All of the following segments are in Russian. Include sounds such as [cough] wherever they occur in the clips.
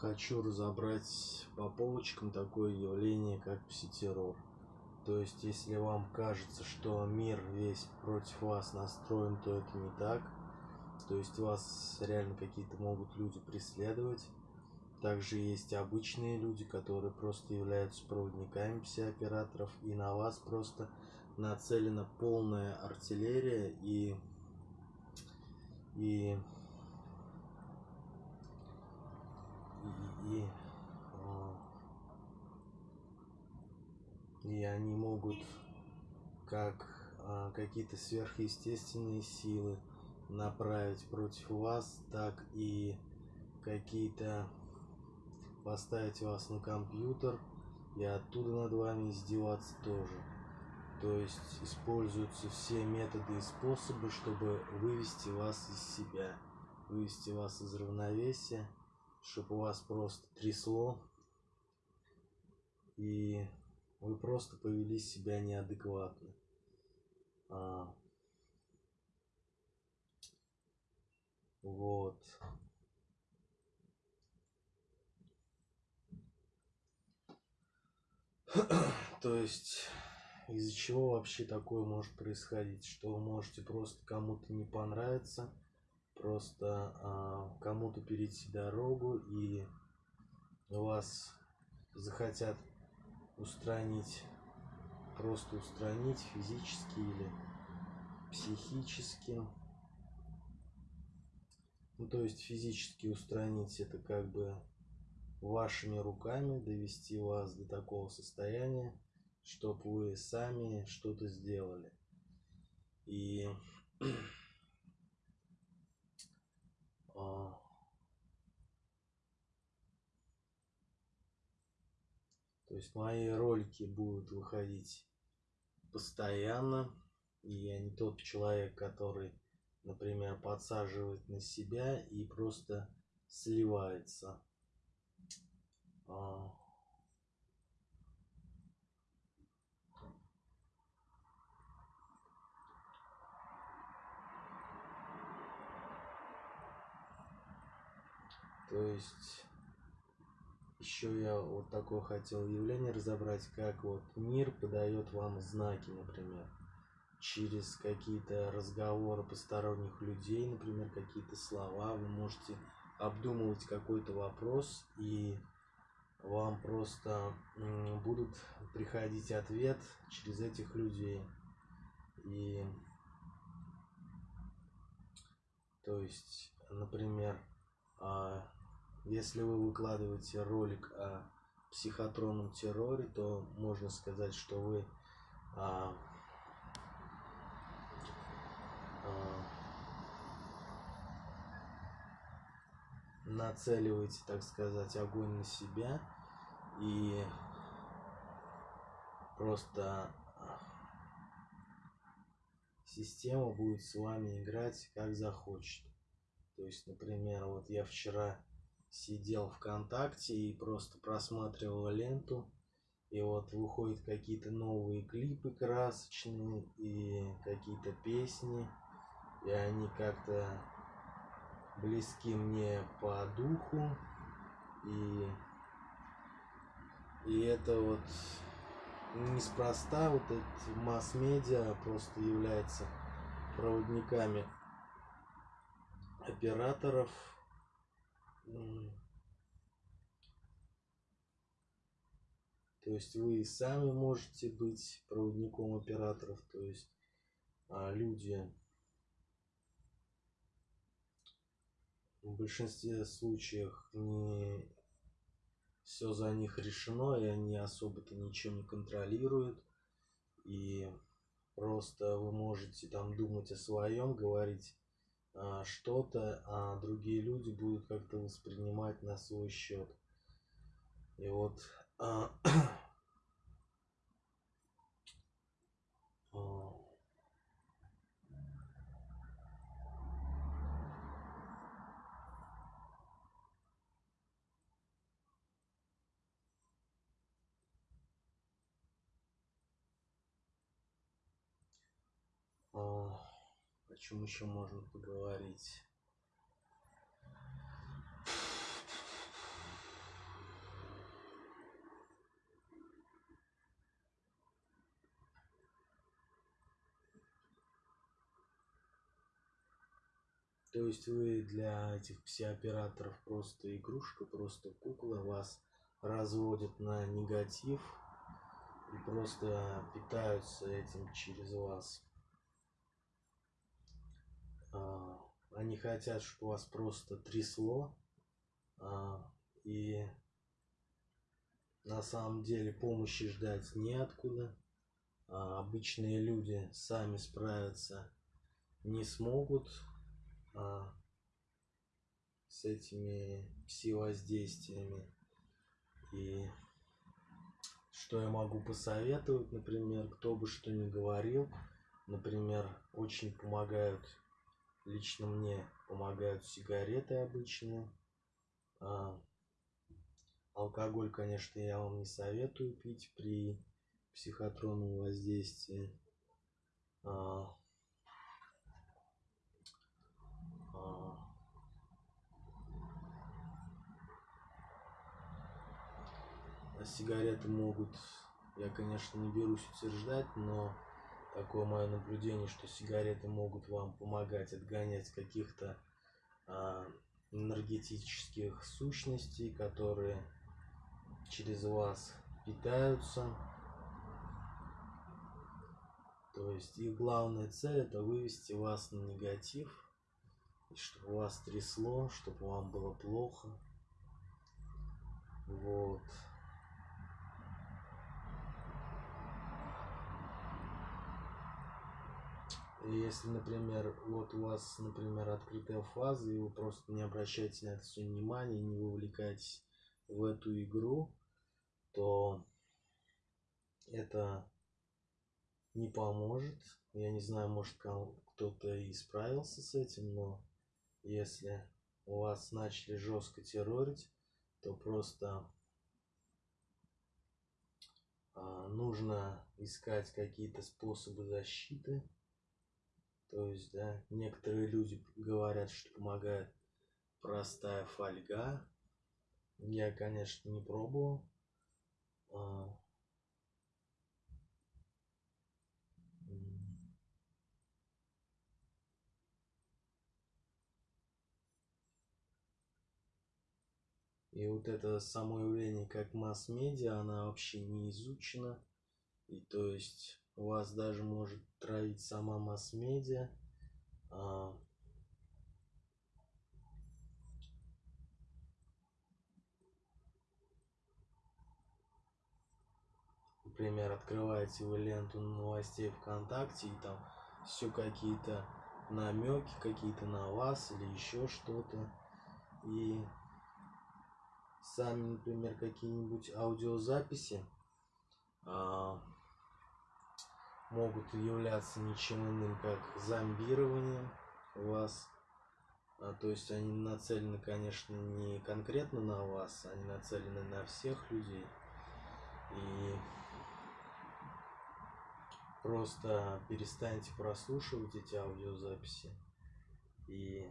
хочу разобрать по полочкам такое явление, как пситеррор. То есть, если вам кажется, что мир весь против вас настроен, то это не так. То есть, вас реально какие-то могут люди преследовать. Также есть обычные люди, которые просто являются проводниками псиоператоров, и на вас просто нацелена полная артиллерия и и и, а, и они могут как а, какие-то сверхъестественные силы направить против вас, так и какие-то поставить вас на компьютер и оттуда над вами издеваться тоже. То есть используются все методы и способы, чтобы вывести вас из себя, вывести вас из равновесия, чтобы вас просто трясло, и вы просто повели себя неадекватно. А, вот. [clears throat] То есть из-за чего вообще такое может происходить, что вы можете просто кому-то не понравиться, просто а, кому-то перейти дорогу и вас захотят устранить, просто устранить физически или психически. Ну, то есть физически устранить это как бы вашими руками, довести вас до такого состояния, чтобы вы сами что-то сделали. И а, то есть мои ролики будут выходить постоянно. И я не тот человек, который, например, подсаживает на себя и просто сливается. А, То есть еще я вот такое хотел явление разобрать, как вот мир подает вам знаки, например, через какие-то разговоры посторонних людей, например, какие-то слова, вы можете обдумывать какой-то вопрос и вам просто будут приходить ответ через этих людей. И то есть, например, а, если вы выкладываете ролик о психотронном терроре, то можно сказать, что вы а, а, нацеливаете, так сказать, огонь на себя и просто система будет с вами играть как захочет. То есть, например, вот я вчера сидел ВКонтакте и просто просматривал ленту. И вот выходят какие-то новые клипы красочные и какие-то песни. И они как-то близки мне по духу. И, и это вот неспроста вот эти масс-медиа просто являются проводниками операторов то есть вы сами можете быть проводником операторов, то есть а, люди в большинстве случаев не все за них решено, и они особо-то ничего не контролируют. И просто вы можете там думать о своем, говорить что-то, а другие люди будут как-то воспринимать на свой счет. И вот [clears throat] о чем еще можно поговорить? То есть вы для этих псиоператоров просто игрушка, просто кукла, вас разводят на негатив и просто питаются этим через вас. А, они хотят, чтобы вас просто трясло, а, и на самом деле помощи ждать неоткуда. А, обычные люди сами справиться не смогут с этими пси-воздействиями. И что я могу посоветовать, например, кто бы что ни говорил, например, очень помогают, лично мне помогают сигареты обычные. А, алкоголь, конечно, я вам не советую пить при психотронном воздействии. А, а, сигареты могут, я, конечно, не берусь утверждать, но такое мое наблюдение, что сигареты могут вам помогать отгонять каких-то а, энергетических сущностей, которые через вас питаются. То есть их главная цель это вывести вас на негатив, чтобы вас трясло, чтобы вам было плохо. Вот. И если, например, вот у вас, например, открытая фаза, и вы просто не обращаете на это все внимание, не вовлекаетесь в эту игру, то это не поможет. Я не знаю, может кто-то и справился с этим, но если у вас начали жестко террорить, то просто а, нужно искать какие-то способы защиты. То есть, да, некоторые люди говорят, что помогает простая фольга. Я, конечно, не пробовал. А, И вот это само явление как масс-медиа, она вообще не изучена. И то есть вас даже может травить сама масс-медиа. А, например, открываете вы ленту новостей ВКонтакте, и там все какие-то намеки какие-то на вас или еще что-то. И сами, например, какие-нибудь аудиозаписи а, могут являться ничем иным, как зомбированием вас. А, то есть они нацелены, конечно, не конкретно на вас, они нацелены на всех людей. И просто перестаньте прослушивать эти аудиозаписи и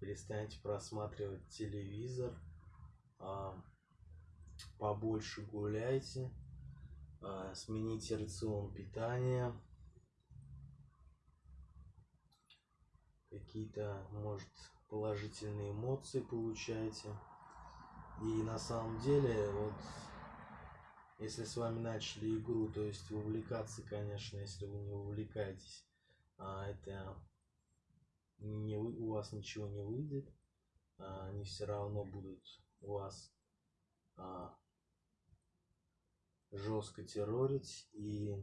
перестаньте просматривать телевизор, а, побольше гуляйте, а, смените рацион питания, какие-то, может, положительные эмоции получаете. И на самом деле, вот, если с вами начали игру, то есть вовлекаться, конечно, если вы не увлекаетесь, а это не, у вас ничего не выйдет, а они все равно будут вас а, жестко террорить и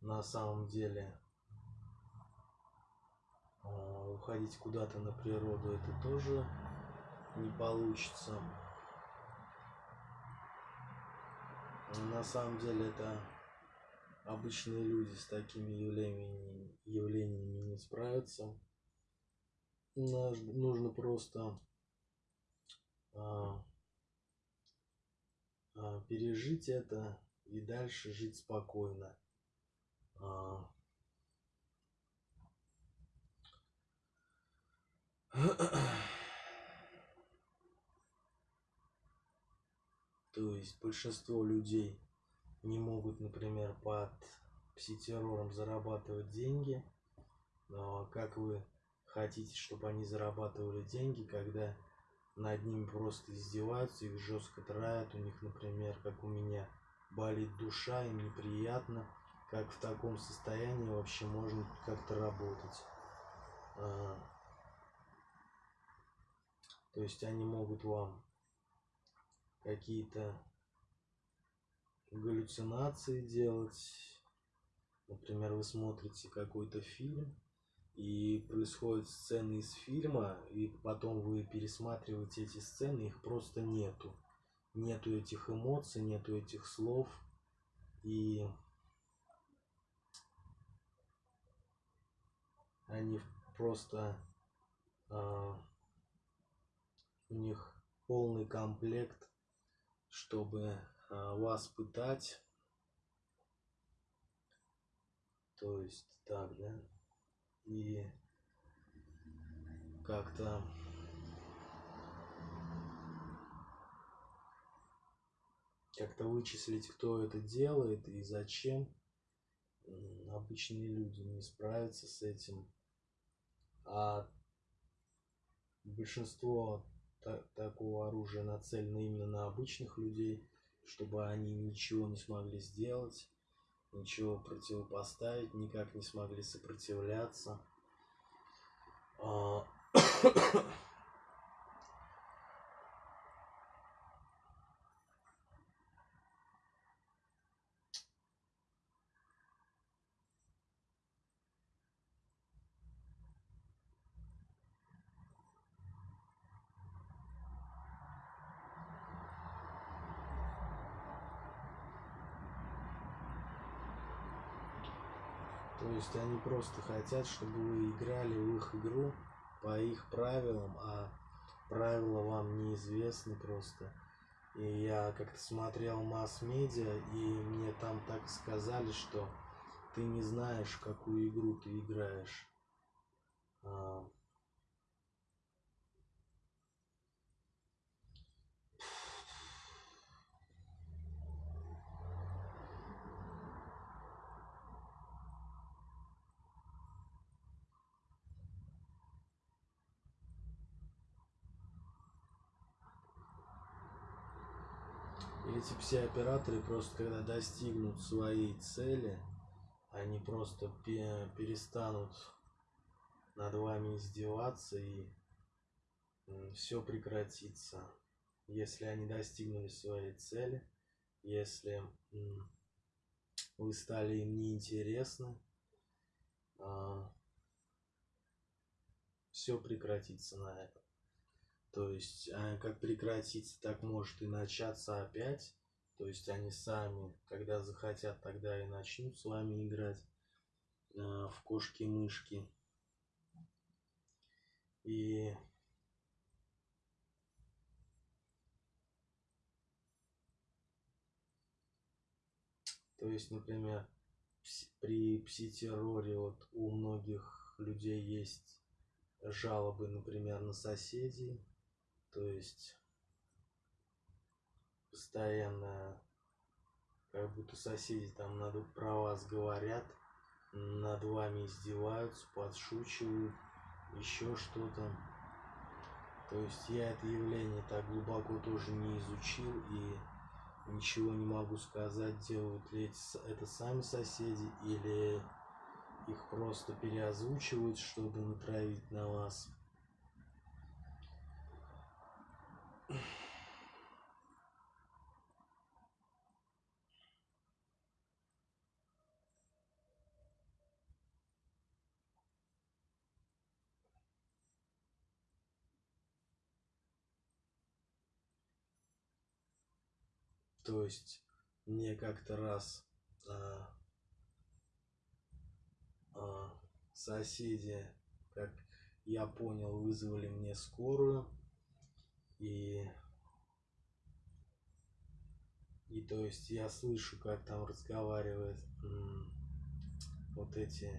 на самом деле а, уходить куда-то на природу это тоже не получится. На самом деле это обычные люди с такими явлениями, явлениями не справятся нужно просто а, пережить это и дальше жить спокойно. А, [clears throat] То есть большинство людей не могут, например, под пситеррором зарабатывать деньги. Но как вы хотите, чтобы они зарабатывали деньги, когда над ними просто издеваются, их жестко травят, у них, например, как у меня, болит душа, им неприятно, как в таком состоянии вообще можно как-то работать. А, то есть они могут вам какие-то галлюцинации делать. Например, вы смотрите какой-то фильм, и происходят сцены из фильма, и потом вы пересматриваете эти сцены, их просто нету. Нету этих эмоций, нету этих слов. И они просто э, у них полный комплект, чтобы э, вас пытать. То есть так, да? И как-то как-то вычислить, кто это делает и зачем. Обычные люди не справятся с этим. А большинство такого оружия нацелено именно на обычных людей, чтобы они ничего не смогли сделать, ничего противопоставить, никак не смогли сопротивляться. [coughs] То есть они просто хотят, чтобы вы играли в их игру по их правилам, а правила вам неизвестны просто. И я как-то смотрел масс-медиа, и мне там так сказали, что ты не знаешь, какую игру ты играешь. А, эти все операторы просто когда достигнут своей цели, они просто перестанут над вами издеваться и все прекратится. Если они достигнули своей цели, если вы стали им неинтересны, а, все прекратится на этом. То есть, а, как прекратиться, так может и начаться опять. То есть, они сами, когда захотят, тогда и начнут с вами играть э, в кошки-мышки. И То есть, например, при пси-терроре вот у многих людей есть жалобы, например, на соседей, то есть постоянно как будто соседи там над, про вас говорят, над вами издеваются, подшучивают, еще что-то. То есть я это явление так глубоко тоже не изучил и ничего не могу сказать, делают ли это сами соседи или их просто переозвучивают, чтобы натравить на вас. То есть мне как-то раз а, а, соседи, как я понял, вызвали мне скорую. И, и то есть я слышу, как там разговаривают вот эти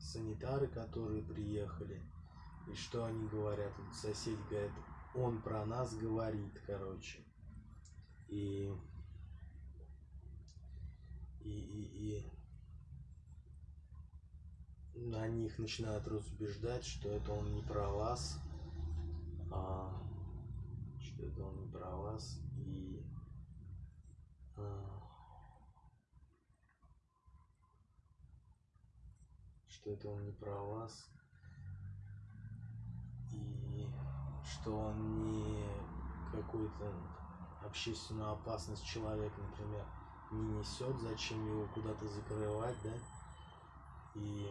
санитары, которые приехали. И что они говорят? Вот сосед говорит, он про нас говорит, короче. И, и, и, и они их начинают разубеждать, что это он не про вас, а, что это он не про вас, и а, что это он не про вас, и что он не какую-то общественную опасность человек, например, не несет, зачем его куда-то закрывать, да, и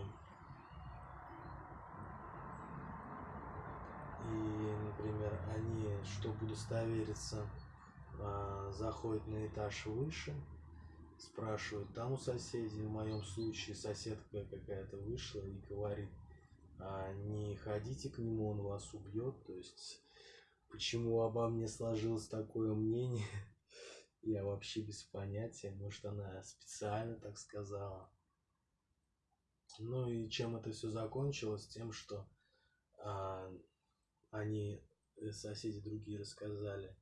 и, например, они, чтобы удостовериться, а, заходят на этаж выше, спрашивают там у соседей, в моем случае соседка какая-то вышла и говорит, а, не ходите к нему, он вас убьет, то есть почему обо мне сложилось такое мнение, [laughs] я вообще без понятия, может она специально так сказала. Ну и чем это все закончилось? Тем, что а, они, э, соседи другие рассказали,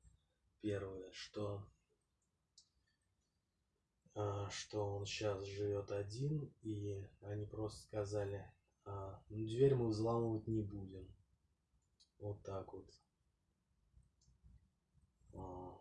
первое, что а, что он сейчас живет один, и они просто сказали, а, ну, дверь мы взламывать не будем. Вот так вот. А,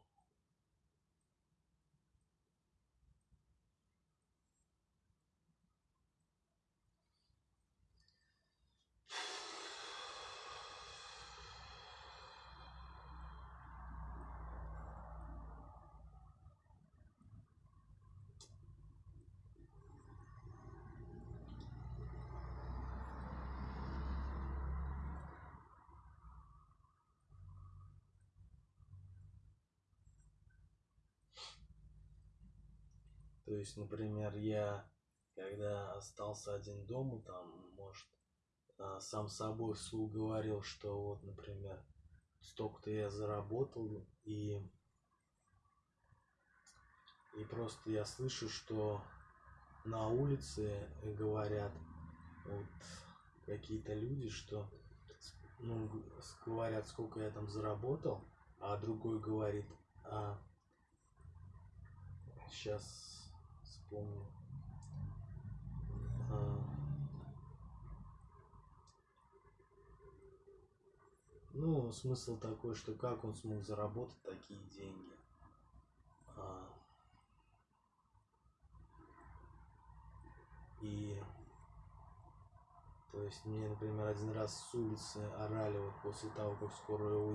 То есть, например, я, когда остался один дома, там, может, а, сам собой вслух говорил, что вот, например, столько-то я заработал, и, и просто я слышу, что на улице говорят вот какие-то люди, что ну, говорят, сколько я там заработал, а другой говорит, а сейчас вспомнил. А, ну, смысл такой, что как он смог заработать такие деньги. А, и то есть мне, например, один раз с улицы орали вот после того, как скорая уехала.